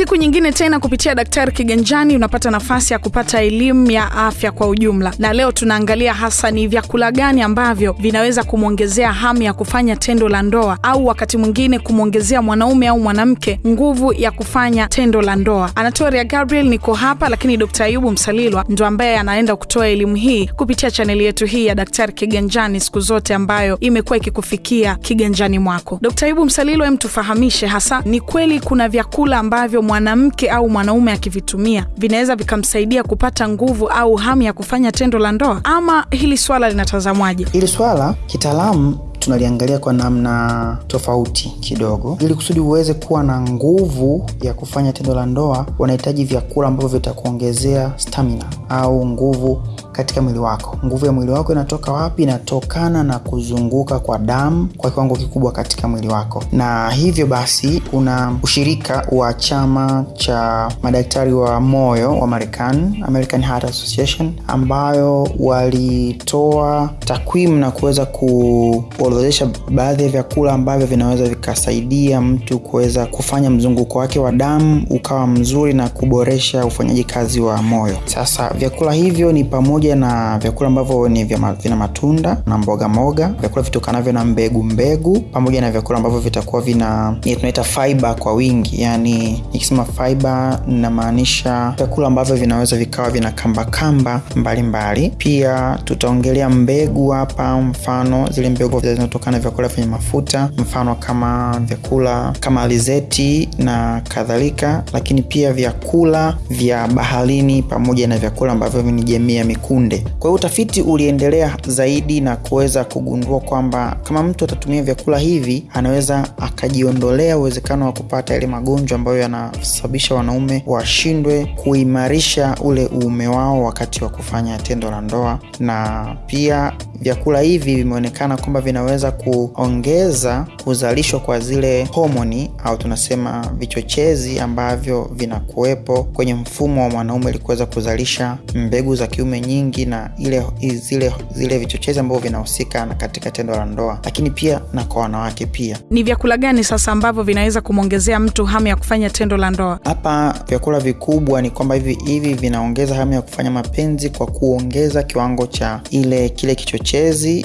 Siku nyingine tena kupitia Daktari Kiganjani unapata nafasi ya kupata elimu ya afya kwa ujumla, na leo tunaangalia hasa ni vyakula gani ambavyo vinaweza kumwongezea hamu ya kufanya tendo la ndoa au wakati mwingine kumwongezea mwanaume au mwanamke nguvu ya kufanya tendo la ndoa. Anatoria Gabriel niko hapa, lakini Dkt. Ayubu Msalilwa ndo ambaye anaenda kutoa elimu hii kupitia chaneli yetu hii ya Daktari Kiganjani siku zote, ambayo imekuwa ikikufikia kiganjani mwako. Dkt. Ayubu Msalilwa, hem, tufahamishe hasa, ni kweli kuna vyakula ambavyo mwanamke au mwanaume akivitumia vinaweza vikamsaidia kupata nguvu au hamu ya kufanya tendo la ndoa, ama hili swala linatazamwaje? Hili swala kitaalamu tunaliangalia kwa namna tofauti kidogo. Ili kusudi uweze kuwa na nguvu ya kufanya tendo la ndoa, wanahitaji vyakula ambavyo vitakuongezea stamina au nguvu katika mwili wako. Nguvu ya mwili wako inatoka wapi? Inatokana na kuzunguka kwa damu kwa kiwango kikubwa katika mwili wako, na hivyo basi kuna ushirika wa chama cha madaktari wa moyo wa Marekani, American Heart Association, ambayo walitoa takwimu na kuweza kuorodhesha baadhi ya vyakula ambavyo vinaweza vikasaidia mtu kuweza kufanya mzunguko wake wa damu ukawa mzuri na kuboresha ufanyaji kazi wa moyo. Sasa vyakula hivyo ni pamoja na vyakula ambavyo ni vya vina matunda na mboga moga, vyakula vitokanavyo na mbegu mbegu, pamoja na vyakula ambavyo vitakuwa vina tunaita fiber kwa wingi. Yani nikisema fiber namaanisha vyakula ambavyo vinaweza vikawa vina kamba kamba mbalimbali. Pia tutaongelea mbegu hapa, mfano zile mbegu zinatokana na vyakula vyenye mafuta, mfano kama vyakula kama alizeti na kadhalika, lakini pia vyakula vya baharini pamoja na vyakula ambavyo ni jamii ya mikunde. Kwa hiyo utafiti uliendelea zaidi na kuweza kugundua kwamba kama mtu atatumia vyakula hivi anaweza akajiondolea uwezekano wa kupata yale magonjwa ambayo yanasababisha wanaume washindwe kuimarisha ule uume wao wakati wa kufanya tendo la ndoa. Na pia vyakula hivi vimeonekana kwamba vinaweza kuongeza kuzalishwa kwa zile homoni au tunasema vichochezi ambavyo vinakuwepo kwenye mfumo wa mwanaume ili kuweza kuzalisha mbegu za kiume nyingi na ile zile zile vichochezi ambavyo vinahusika katika tendo la ndoa, lakini pia na kwa wanawake pia. Ni vyakula gani sasa ambavyo vinaweza kumwongezea mtu hamu ya kufanya tendo la ndoa? Hapa vyakula vikubwa ni kwamba hivi hivi vinaongeza hamu ya kufanya mapenzi kwa kuongeza kiwango cha ile kile kichochezi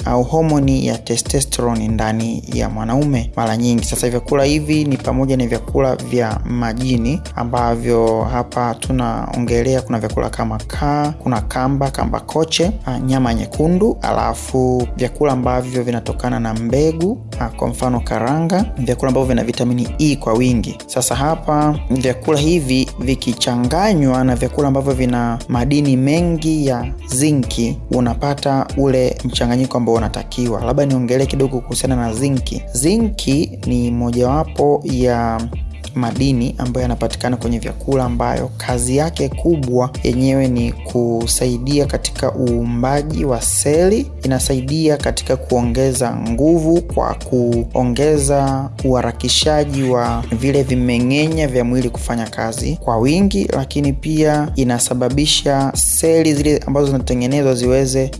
au homoni ya testosterone ndani ya mwanaume mara nyingi. Sasa vyakula hivi ni pamoja na vyakula vya majini ambavyo hapa tunaongelea, kuna vyakula kama kaa, kuna kamba kamba koche, nyama nyekundu, alafu vyakula ambavyo vinatokana na mbegu, kwa mfano karanga, vyakula ambavyo vina vitamini E kwa wingi. Sasa hapa vyakula hivi vikichanganywa na vyakula ambavyo vina madini mengi ya zinki, unapata ule mchanganyiko ambao unatakiwa. Labda niongelee kidogo kuhusiana na zinki. Zinki ni mojawapo ya madini ambayo yanapatikana kwenye vyakula ambayo kazi yake kubwa yenyewe ni kusaidia katika uumbaji wa seli, inasaidia katika kuongeza nguvu kwa kuongeza uharakishaji wa vile vimeng'enya vya mwili kufanya kazi kwa wingi, lakini pia inasababisha seli zile ambazo zinatengenezwa ziweze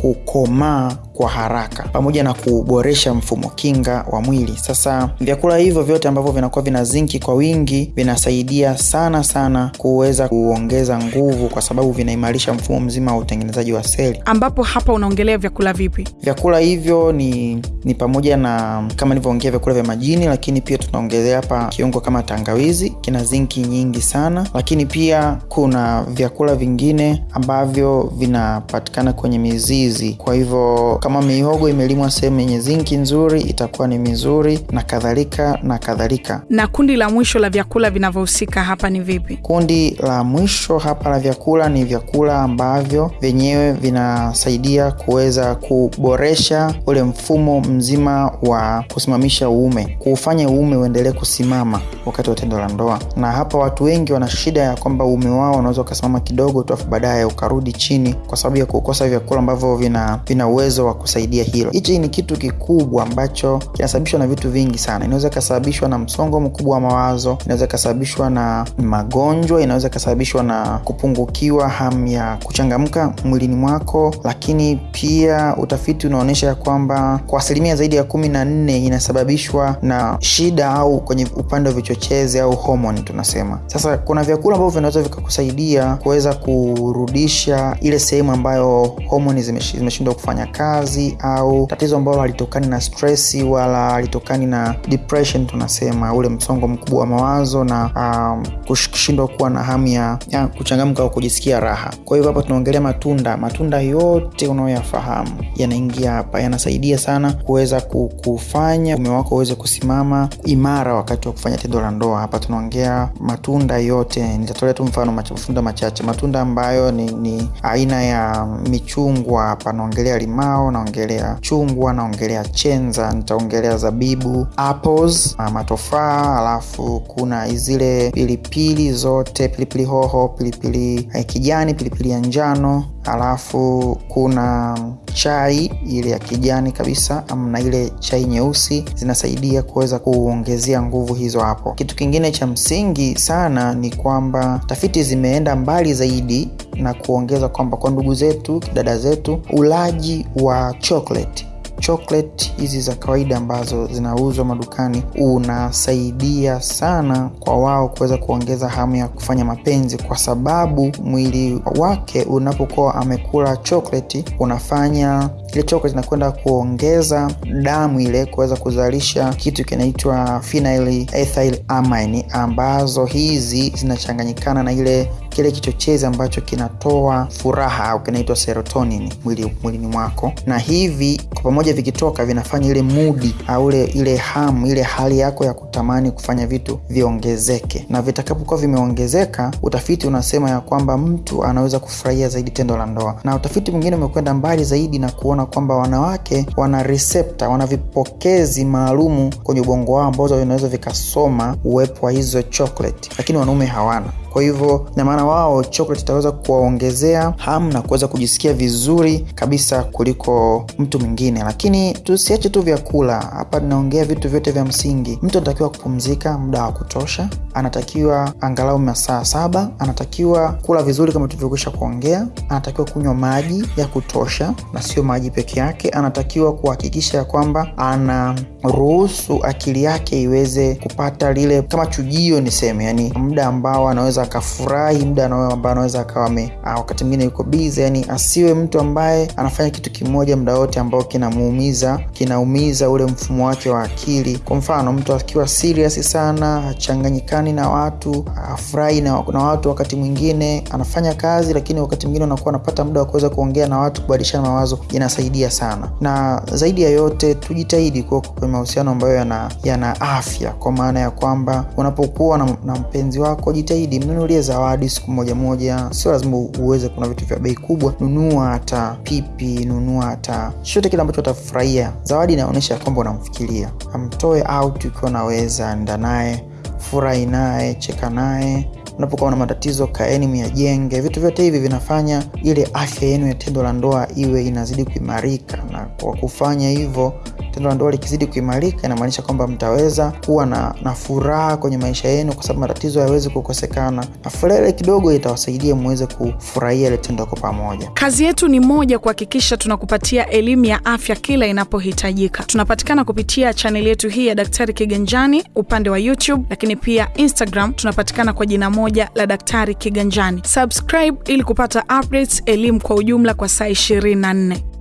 kukomaa kwa haraka pamoja na kuboresha mfumo kinga wa mwili. Sasa vyakula hivyo vyote ambavyo vinakuwa vina zinki kwa wingi vinasaidia sana sana kuweza kuongeza nguvu, kwa sababu vinaimarisha mfumo mzima wa utengenezaji wa seli. Ambapo hapa unaongelea vyakula vipi? Vyakula hivyo ni, ni pamoja na kama nilivyoongea vyakula vya majini, lakini pia tunaongelea hapa kiungo kama tangawizi, kina zinki nyingi sana, lakini pia kuna vyakula vingine ambavyo vinapatikana kwenye mizizi, kwa hivyo kama mihogo imelimwa sehemu yenye zinki nzuri itakuwa ni mizuri na kadhalika na kadhalika. Na kundi la mwisho la vyakula vinavyohusika hapa ni vipi? Kundi la mwisho hapa la vyakula ni vyakula ambavyo vyenyewe vinasaidia kuweza kuboresha ule mfumo mzima wa kusimamisha uume, kuufanya uume uendelee kusimama wakati wa tendo la ndoa. Na hapa watu wengi wana shida ya kwamba uume wao unaweza ukasimama kidogo tu afu baadaye ukarudi chini kwa sababu ya kukosa vyakula ambavyo vina, vina uwezo wa kusaidia hilo. Hichi ni kitu kikubwa ambacho kinasababishwa na vitu vingi sana. Inaweza ikasababishwa na msongo mkubwa wa mawazo, inaweza ikasababishwa na magonjwa, inaweza ikasababishwa na kupungukiwa hamu ya kuchangamka mwilini mwako, lakini pia utafiti unaonyesha ya kwamba kwa asilimia zaidi ya kumi na nne inasababishwa na shida au kwenye upande wa vichochezi au homoni tunasema. Sasa kuna vyakula ambavyo vinaweza vikakusaidia kuweza kurudisha ile sehemu ambayo homoni zimeshindwa kufanya kazi, au tatizo ambalo halitokani na stress wala halitokani na depression tunasema, ule msongo mkubwa wa mawazo na um, kushindwa kuwa na hamu ya, kuchangamka au kujisikia raha. Kwa hivyo hapa tunaongelea matunda. Matunda yote unayoyafahamu yanaingia hapa, yanasaidia sana kuweza kufanya mume wako uweze kusimama imara wakati wa kufanya tendo la ndoa. Hapa tunaongea matunda yote, nitatolea tu mfano matunda machache. Matunda ambayo ni, ni aina ya michungwa. Hapa naongelea limao, naongelea chungwa, naongelea chenza, nitaongelea zabibu, apples, matofaa, alafu kuna zile pilipili zote, pilipili hoho, pilipili kijani, pilipili ya njano, alafu kuna chai ile ya kijani kabisa na ile chai nyeusi zinasaidia kuweza kuongezea nguvu hizo hapo. Kitu kingine cha msingi sana ni kwamba tafiti zimeenda mbali zaidi na kuongeza kwamba kwa ndugu zetu, dada zetu, ulaji wa chocolate chocolate hizi za kawaida ambazo zinauzwa madukani unasaidia sana kwa wao kuweza kuongeza hamu ya kufanya mapenzi, kwa sababu mwili wake unapokuwa amekula chocolate unafanya ile choko kinakwenda kuongeza damu ile kuweza kuzalisha kitu kinaitwa phenyl ethyl amine, ambazo hizi zinachanganyikana na ile kile kichochezi ambacho kinatoa furaha au kinaitwa serotonin mwili mwilini mwako, na hivi kwa pamoja vikitoka vinafanya ile mudi au ile ile hamu ile hali yako ya kutamani kufanya vitu viongezeke, na vitakapokuwa vimeongezeka, utafiti unasema ya kwamba mtu anaweza kufurahia zaidi tendo la ndoa. Na utafiti mwingine umekwenda mbali zaidi na kuona kwamba wanawake wana receptor, wana vipokezi maalumu kwenye ubongo wao ambazo vinaweza vikasoma uwepo wa hizo chocolate, lakini wanaume hawana. Kwa hivyo namaana wao chocolate itaweza kuwaongezea hamu na kuweza kujisikia vizuri kabisa kuliko mtu mwingine. Lakini tusiache tu vyakula. Hapa, tunaongea vitu vyote vya msingi. Mtu anatakiwa kupumzika muda wa kutosha, anatakiwa angalau masaa saba, anatakiwa kula vizuri kama tulivyokwisha kuongea, anatakiwa kunywa maji ya kutosha na sio maji peke yake, anatakiwa kuhakikisha ya kwamba anaruhusu akili yake iweze kupata lile kama chujio niseme, yani muda ambao anaweza akafurahi muda ambao anaweza akawa wakati mwingine yuko bize, yani asiwe mtu ambaye anafanya kitu kimoja muda wote ambao kinamuumiza kinaumiza ule mfumo wake wa akili. Kwa mfano, mtu akiwa serious sana, achanganyikani na watu, afurahi na, na watu, wakati mwingine anafanya kazi, lakini wakati mwingine unakuwa anapata muda wa kuweza kuongea na watu, kubadilishana mawazo, inasaidia sana. Na zaidi ya yote, tujitahidi kuwa kwenye mahusiano ambayo yana, yana afya, kwa maana ya kwamba unapokuwa na, na mpenzi wako, jitahidi mnunulie zawadi siku moja moja, sio lazima uweze, kuna vitu vya bei kubwa, nunua hata pipi, nunua hata chochote kile ambacho utafurahia. Zawadi inaonyesha kwamba unamfikiria. Amtoe out ukiwa unaweza, enda naye, furahi naye, cheka naye. Unapokuwa na matatizo, kaeni myajenge. Vitu vyote hivi vinafanya ile afya yenu ya tendo la ndoa iwe inazidi kuimarika, na kwa kufanya hivyo tendo la ndoa likizidi kuimarika, inamaanisha kwamba mtaweza kuwa na, na furaha kwenye maisha yenu, kwa sababu matatizo hayawezi kukosekana, na furaha kidogo itawasaidia muweze kufurahia ile tendo kwa pamoja. Kazi yetu ni moja, kuhakikisha tunakupatia elimu ya afya kila inapohitajika. Tunapatikana kupitia chaneli yetu hii ya Daktari Kiganjani upande wa YouTube, lakini pia Instagram tunapatikana kwa jina moja la Daktari Kiganjani. Subscribe ili kupata updates, elimu kwa ujumla kwa saa 24.